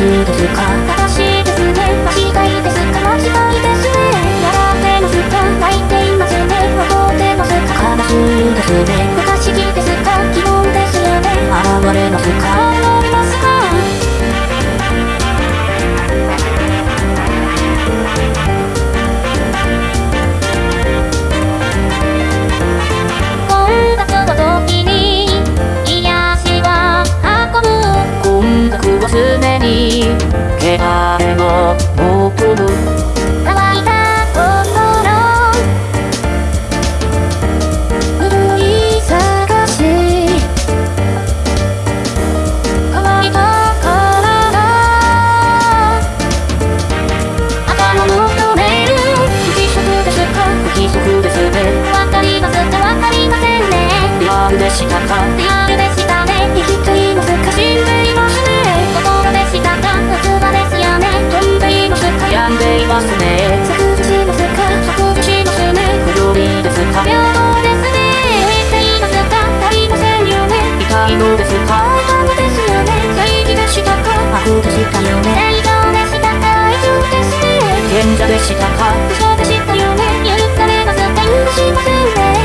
しいですか正しいですね間違いですか間違いですねやってますか泣いていますね怒ってますか悲しいですね不可思議ですか疑問ですよね現れますかしかっでしたね生きていの世界死んでいますね心でしたか夏場ですよね飛んでいますか病んでいますね削除しますか削除しますね不良理ですか平等ですね浮いていますか足りませんよね痛いのですか大ですよね正義でしたか悪でしたよね正常でしたかですね賢者でしたか不祥でしたよね許されますか許しませんね